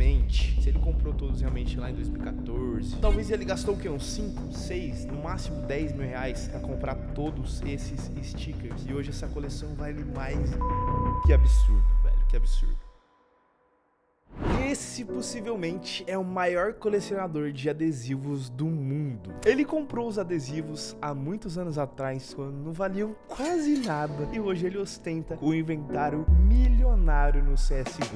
possivelmente, se ele comprou todos realmente lá em 2014, talvez ele gastou o quê? Uns 5, 6, no máximo 10 mil reais pra comprar todos esses stickers. E hoje essa coleção vale mais. Que absurdo, velho, que absurdo. Esse possivelmente é o maior colecionador de adesivos do mundo. Ele comprou os adesivos há muitos anos atrás, quando não valiam quase nada, e hoje ele ostenta o inventário milionário no CSGO.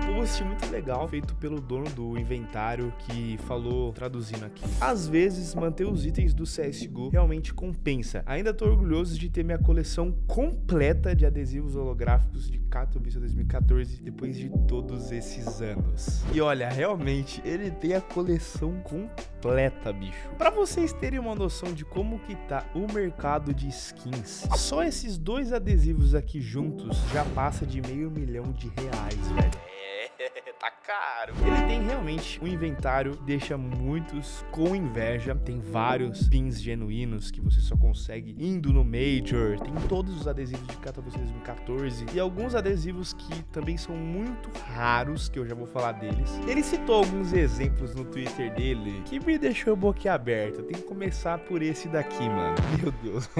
Tem um post muito legal feito pelo dono do inventário que falou, traduzindo aqui, às vezes manter os itens do CSGO realmente compensa. Ainda tô orgulhoso de ter minha coleção completa de adesivos holográficos de Katowice 2014 depois de todos esses anos. E olha, realmente, ele tem a coleção completa, bicho. Pra vocês terem uma noção de como que tá o mercado de skins, só esses dois adesivos aqui juntos já passa de meio milhão de reais, velho. Tá caro. Ele tem realmente um inventário que deixa muitos com inveja. Tem vários pins genuínos que você só consegue indo no Major. Tem todos os adesivos de Katowice 2014 e alguns adesivos que também são muito raros, que eu já vou falar deles. Ele citou alguns exemplos no Twitter dele que me deixou boquiaberto. Tem que começar por esse daqui, mano. Meu Deus.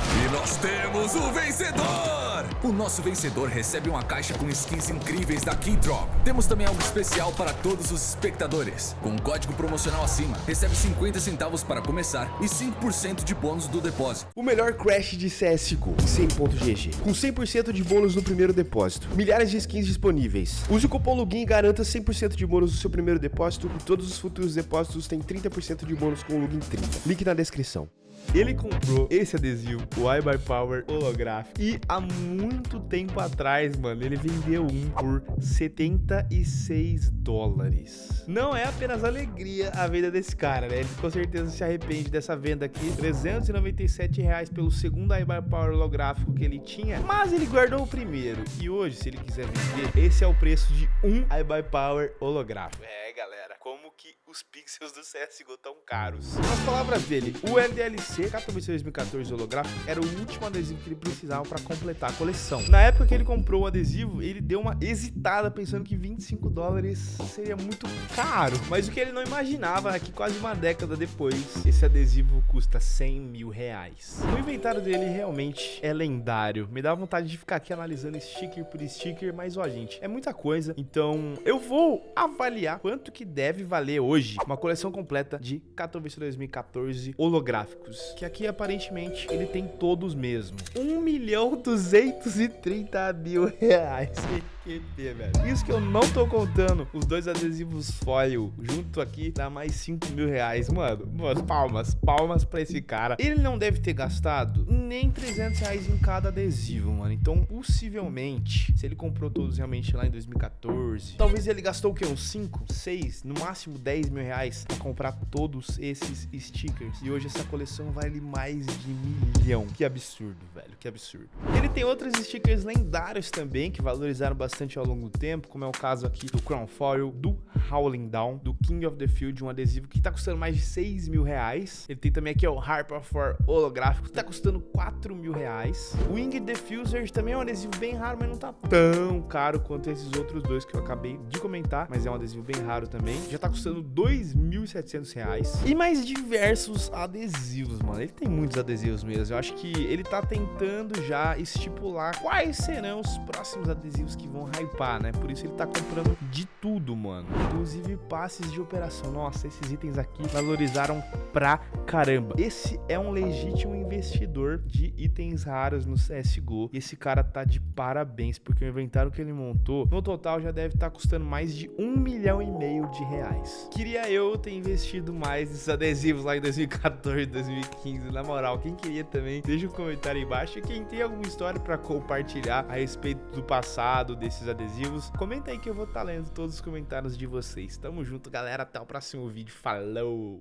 E nós temos o vencedor! O nosso vencedor recebe uma caixa com skins incríveis da Keydrop. Temos também algo especial para todos os espectadores. Com um código promocional acima, recebe 50 centavos para começar e 5% de bônus do depósito. O melhor crash de CSGO, 100.gg, com 100% de bônus no primeiro depósito. Milhares de skins disponíveis. Use o cupom LOGIN e garanta 100% de bônus no seu primeiro depósito e todos os futuros depósitos têm 30% de bônus com o LOGIN 30. Link na descrição. Ele comprou esse adesivo, o iBuy Power holográfico. E há muito tempo atrás, mano, ele vendeu um por 76 dólares. Não é apenas alegria a venda desse cara, né? Ele com certeza se arrepende dessa venda aqui. 397 reais pelo segundo iBuy Power holográfico que ele tinha. Mas ele guardou o primeiro. E hoje, se ele quiser vender, esse é o preço de um iBuy Power holográfico. É, galera, como que os pixels do CSGO tão caros? Nas palavras dele, o LDLC Katowice 2014 holográfico era o último adesivo que ele precisava para completar a coleção. Na época que ele comprou o adesivo, ele deu uma hesitada pensando que 25 dólares seria muito caro. Mas o que ele não imaginava é que quase uma década depois, esse adesivo custa 100 mil reais. O inventário dele realmente é lendário. Me dá vontade de ficar aqui analisando sticker por sticker, mas ó, gente, é muita coisa. Então eu vou avaliar quanto que deve valer hoje uma coleção completa de Katowice 2014 holográficos que aqui aparentemente ele tem todos mesmo. 1 milhão 230 mil reais. QP, velho. Isso que eu não tô contando os dois adesivos foil junto aqui dá mais 5 mil reais. Mano, mano, palmas, palmas pra esse cara. Ele não deve ter gastado nem 300 reais em cada adesivo, mano. Então, possivelmente, se ele comprou todos realmente lá em 2014, talvez ele gastou o quê? Uns 5, 6, no máximo 10 mil reais pra comprar todos esses stickers. E hoje essa coleção vale mais de milhão. Que absurdo, velho, que absurdo. Ele tem outros stickers lendários também que valorizaram bastante ao longo do tempo, como é o caso aqui do Crown Foil, do Howling Down, do King of the Field, um adesivo que tá custando mais de 6 mil reais. Ele tem também aqui o Harper for holográfico, que tá custando 4 mil reais. O Wing Diffuser também é um adesivo bem raro, mas não tá tão caro quanto esses outros dois que eu acabei de comentar, mas é um adesivo bem raro também. Já tá custando 2.700 reais. E mais diversos adesivos, mano. Ele tem muitos adesivos mesmo. Eu acho que ele tá tentando já estipular quais serão os próximos adesivos que vão vão hypar, né? Por isso ele tá comprando de tudo, mano. Inclusive passes de operação. Nossa, esses itens aqui valorizaram pra caramba. Esse é um legítimo investidor de itens raros no CSGO. E esse cara tá de parabéns, porque o inventário que ele montou, no total já deve estar tá custando mais de um milhão e meio de reais. Queria eu ter investido mais nesses adesivos lá em 2014, 2015. Na moral, quem queria também, deixa um comentário aí embaixo. E quem tem alguma história para compartilhar a respeito do passado, desse esses adesivos, comenta aí que eu vou estar tá lendo todos os comentários de vocês. Tamo junto, galera. Até o próximo vídeo. Falou!